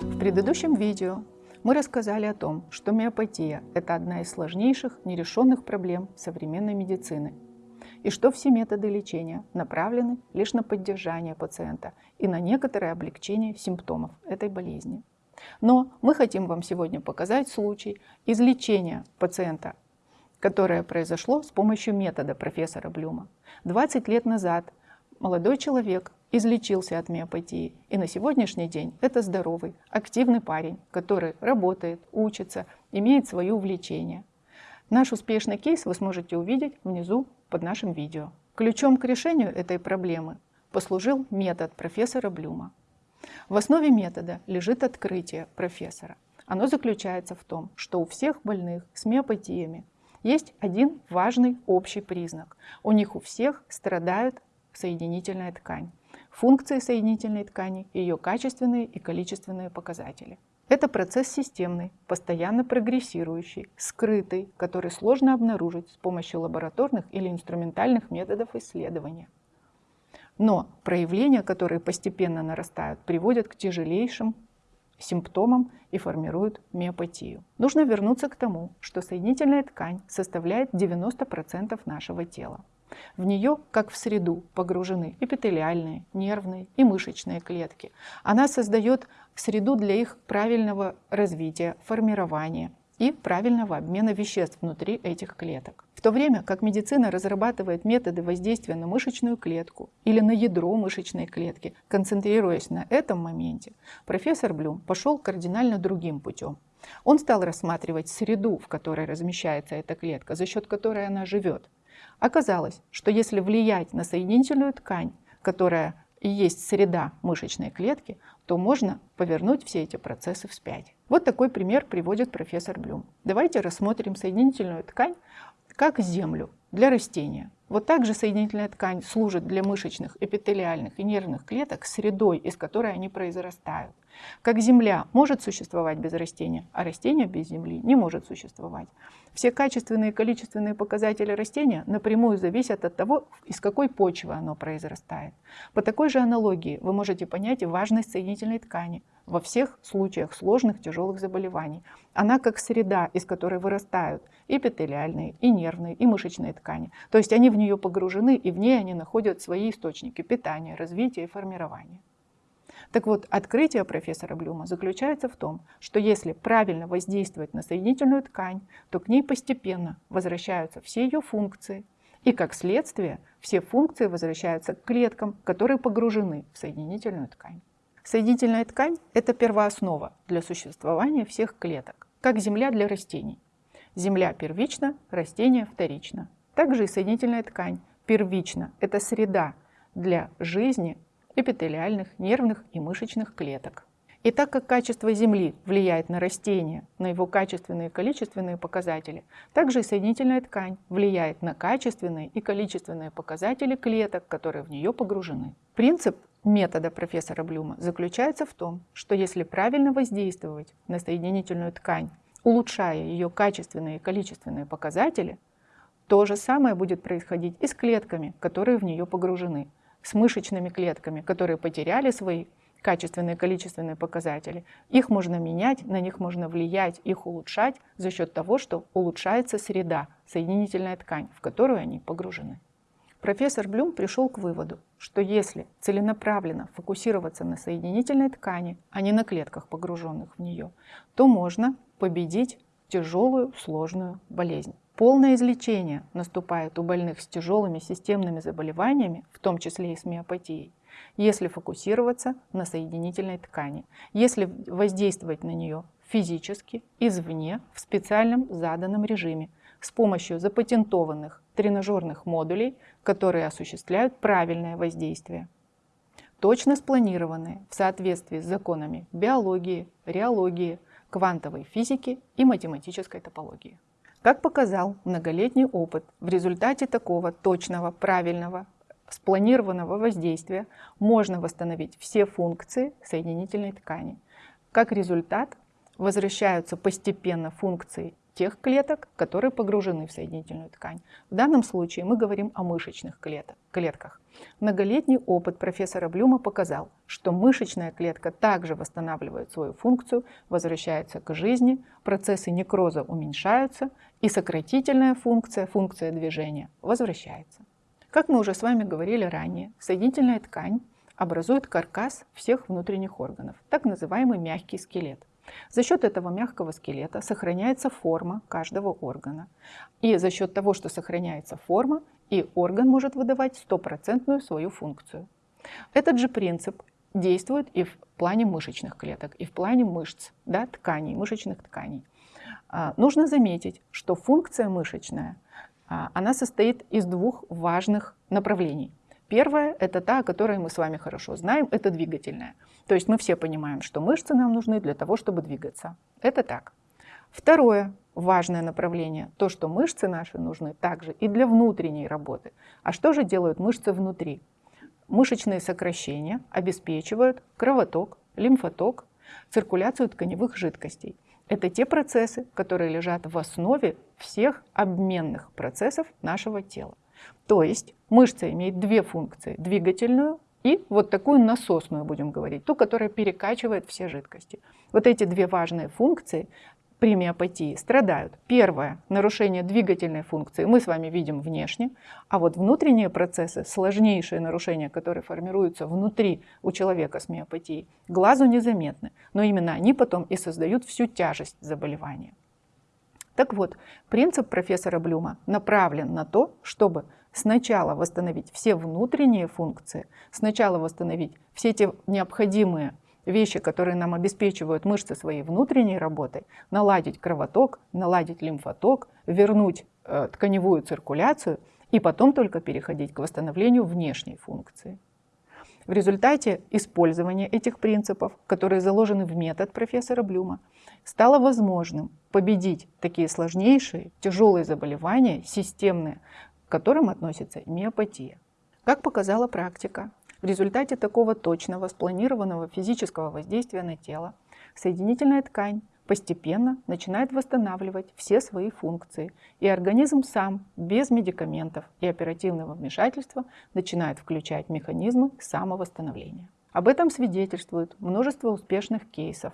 В предыдущем видео мы рассказали о том, что миопатия – это одна из сложнейших нерешенных проблем современной медицины, и что все методы лечения направлены лишь на поддержание пациента и на некоторое облегчение симптомов этой болезни. Но мы хотим вам сегодня показать случай излечения пациента, которое произошло с помощью метода профессора Блюма. 20 лет назад молодой человек излечился от миопатии. И на сегодняшний день это здоровый, активный парень, который работает, учится, имеет свое увлечение. Наш успешный кейс вы сможете увидеть внизу под нашим видео. Ключом к решению этой проблемы послужил метод профессора Блюма. В основе метода лежит открытие профессора. Оно заключается в том, что у всех больных с миопатиями есть один важный общий признак. У них у всех страдает соединительная ткань функции соединительной ткани, ее качественные и количественные показатели. Это процесс системный, постоянно прогрессирующий, скрытый, который сложно обнаружить с помощью лабораторных или инструментальных методов исследования. Но проявления, которые постепенно нарастают, приводят к тяжелейшим симптомам и формируют миопатию. Нужно вернуться к тому, что соединительная ткань составляет 90% нашего тела. В нее, как в среду, погружены эпителиальные, нервные и мышечные клетки. Она создает среду для их правильного развития, формирования и правильного обмена веществ внутри этих клеток. В то время как медицина разрабатывает методы воздействия на мышечную клетку или на ядро мышечной клетки, концентрируясь на этом моменте, профессор Блюм пошел кардинально другим путем. Он стал рассматривать среду, в которой размещается эта клетка, за счет которой она живет, Оказалось, что если влиять на соединительную ткань, которая и есть среда мышечной клетки, то можно повернуть все эти процессы вспять. Вот такой пример приводит профессор Блюм. Давайте рассмотрим соединительную ткань как землю для растения. Вот также соединительная ткань служит для мышечных, эпителиальных и нервных клеток средой, из которой они произрастают. Как земля может существовать без растения, а растение без земли не может существовать. Все качественные и количественные показатели растения напрямую зависят от того, из какой почвы оно произрастает. По такой же аналогии вы можете понять и важность соединительной ткани во всех случаях сложных тяжелых заболеваний. Она как среда, из которой вырастают эпителиальные, и нервные, и мышечные ткани. То есть они в нее погружены, и в ней они находят свои источники питания, развития и формирования. Так вот, открытие профессора Блюма заключается в том, что если правильно воздействовать на соединительную ткань, то к ней постепенно возвращаются все ее функции, и как следствие все функции возвращаются к клеткам, которые погружены в соединительную ткань. Соединительная ткань – это первооснова для существования всех клеток, как земля для растений. Земля первична, растение вторично. Также и соединительная ткань первична – это среда для жизни эпителиальных, нервных и мышечных клеток. И так как качество Земли влияет на растение, на его качественные и количественные показатели, также и соединительная ткань влияет на качественные и количественные показатели клеток, которые в нее погружены. Принцип метода профессора Блюма заключается в том, что если правильно воздействовать на соединительную ткань, улучшая ее качественные и количественные показатели, то же самое будет происходить и с клетками, которые в нее погружены с мышечными клетками, которые потеряли свои качественные и количественные показатели. Их можно менять, на них можно влиять, их улучшать за счет того, что улучшается среда, соединительная ткань, в которую они погружены. Профессор Блюм пришел к выводу, что если целенаправленно фокусироваться на соединительной ткани, а не на клетках, погруженных в нее, то можно победить тяжелую сложную болезнь. Полное излечение наступает у больных с тяжелыми системными заболеваниями, в том числе и с миопатией, если фокусироваться на соединительной ткани, если воздействовать на нее физически, извне, в специальном заданном режиме, с помощью запатентованных тренажерных модулей, которые осуществляют правильное воздействие. Точно спланированные в соответствии с законами биологии, реологии, квантовой физики и математической топологии. Как показал многолетний опыт, в результате такого точного, правильного, спланированного воздействия можно восстановить все функции соединительной ткани. Как результат, возвращаются постепенно функции тех клеток, которые погружены в соединительную ткань. В данном случае мы говорим о мышечных клетках. Многолетний опыт профессора Блюма показал, что мышечная клетка также восстанавливает свою функцию, возвращается к жизни, процессы некроза уменьшаются и сократительная функция, функция движения, возвращается. Как мы уже с вами говорили ранее, соединительная ткань образует каркас всех внутренних органов, так называемый мягкий скелет. За счет этого мягкого скелета сохраняется форма каждого органа. И за счет того, что сохраняется форма, и орган может выдавать стопроцентную свою функцию. Этот же принцип действует и в плане мышечных клеток, и в плане мышц, да, тканей, мышечных тканей. А, нужно заметить, что функция мышечная, а, она состоит из двух важных направлений. Первое – это та, о которой мы с вами хорошо знаем, это двигательная. То есть мы все понимаем, что мышцы нам нужны для того, чтобы двигаться. Это так. Второе важное направление – то, что мышцы наши нужны также и для внутренней работы. А что же делают мышцы внутри? Мышечные сокращения обеспечивают кровоток, лимфоток, циркуляцию тканевых жидкостей. Это те процессы, которые лежат в основе всех обменных процессов нашего тела. То есть мышца имеет две функции – двигательную и вот такую насосную, будем говорить, ту, которая перекачивает все жидкости. Вот эти две важные функции при миопатии страдают. Первое – нарушение двигательной функции мы с вами видим внешне, а вот внутренние процессы, сложнейшие нарушения, которые формируются внутри у человека с миопатией, глазу незаметны, но именно они потом и создают всю тяжесть заболевания. Так вот, принцип профессора Блюма направлен на то, чтобы сначала восстановить все внутренние функции, сначала восстановить все те необходимые вещи, которые нам обеспечивают мышцы своей внутренней работой, наладить кровоток, наладить лимфоток, вернуть э, тканевую циркуляцию и потом только переходить к восстановлению внешней функции. В результате использования этих принципов, которые заложены в метод профессора Блюма, стало возможным победить такие сложнейшие, тяжелые заболевания, системные, к которым относится миопатия. Как показала практика, в результате такого точного, спланированного физического воздействия на тело, соединительная ткань постепенно начинает восстанавливать все свои функции, и организм сам, без медикаментов и оперативного вмешательства, начинает включать механизмы самовосстановления. Об этом свидетельствует множество успешных кейсов,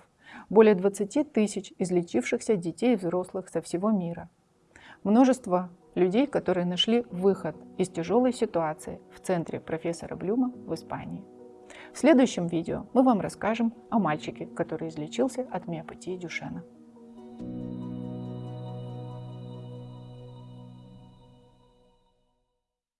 более 20 тысяч излечившихся детей и взрослых со всего мира, множество людей, которые нашли выход из тяжелой ситуации в центре профессора Блюма в Испании. В следующем видео мы вам расскажем о мальчике, который излечился от миопатии Дюшена. Thank you